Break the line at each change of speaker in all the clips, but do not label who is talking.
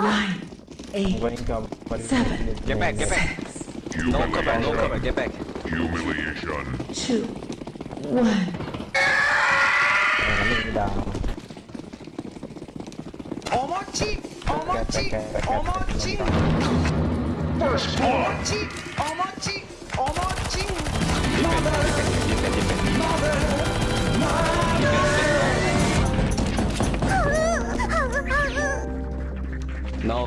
Nine, eight, seven,
get back, get back. Six, no cover, no cover, get back.
Humiliation.
Two, one.
Omochi! Omochi! Omochi!
First!
Omochi!
Omochi! Omochi! Mother! Mother! Mother!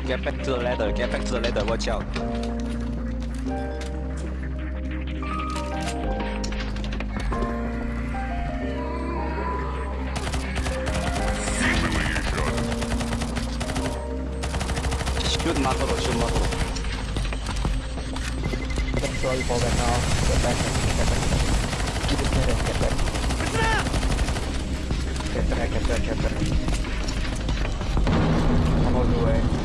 Get back to the ladder, get back to the ladder, watch out. Shoot Makoto, shoot Makoto.
Get sorry for that now. Get back. Get back. Keep it there. Get back. Get back. Get back. Get back. I'm all the way.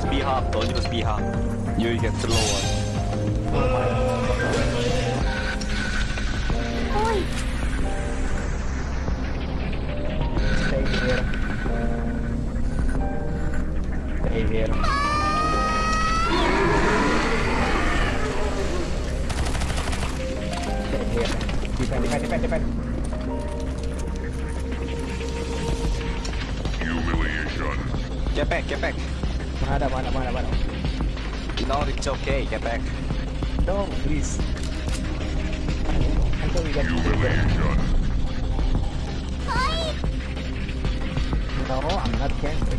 Don't B hop, don't use B hop. You get slower.
Stay here. Stay here. Stay here. Defend, defend, defend, defend.
Get back, get back. No, it's okay, get back.
No, please. I thought we got
Humiliation.
No, I'm not cancer.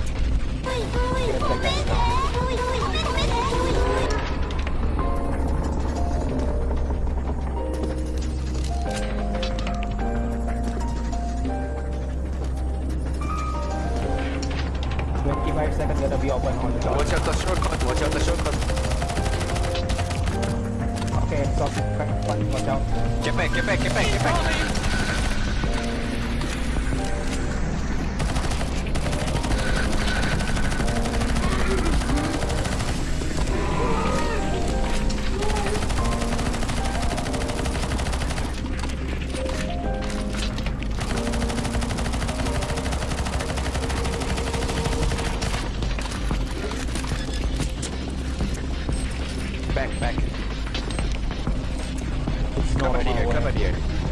25 seconds gonna be open on the.
Watch out the shortcut, watch out the shortcut.
Okay, stop, watch out.
Get back, get back, get back, get back.
Cavalieri. Ah,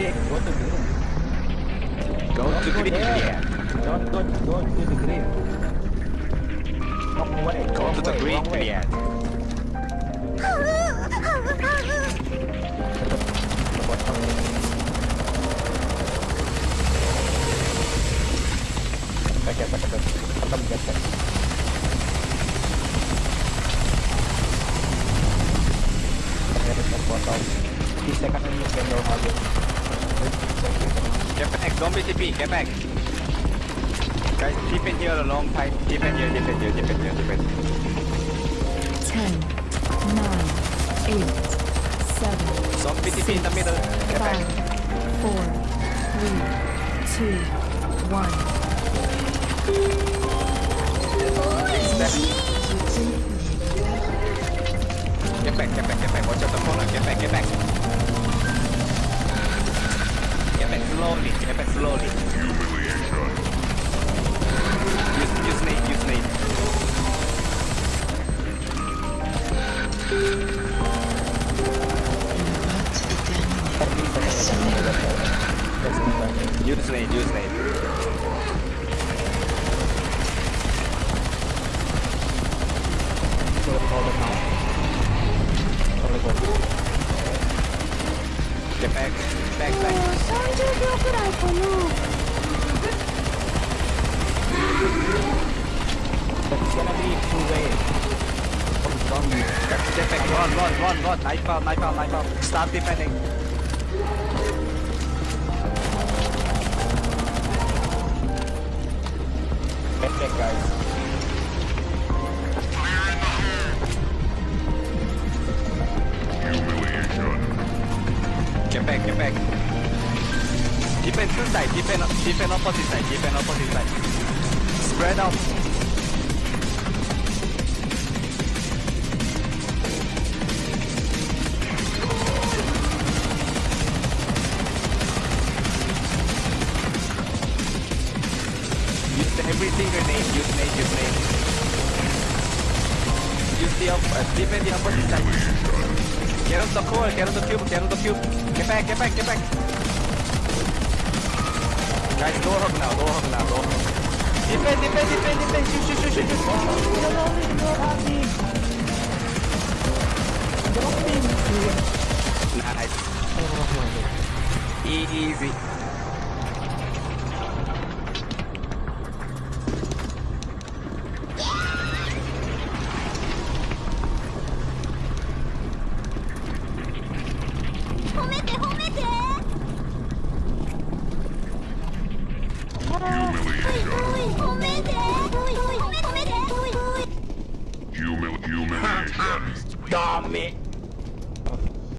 Greg, go to Greg. Go to Don't go, go to the Greg. Walk away.
Go to the
Greg,
Greg.
Pakai akan menyebutkan dua hal Get back,
don't be TP, get back. Guys, keep in here a long fight. Keep in here, keep in
here,
keep
in here, keep in
here. 10, 9, 8, 7, Stop BTP in the middle. Get back. 4, 3, 2, 1. Step. Back run run run run. Knife out knife out knife out. Start defending.
Back, guys.
Get back get back. Defend two side defend defend opposite side defend opposite side. Spread out the uh, defend the opposite side. Get on the core, get on the cube, get on the cube. Get back, get back, get back. Guys, door hug now, door hug now, door hug. Defend, defend, defend, defend. Shoot, shoot, shoot, shoot, shoot. Nice. Easy. garment.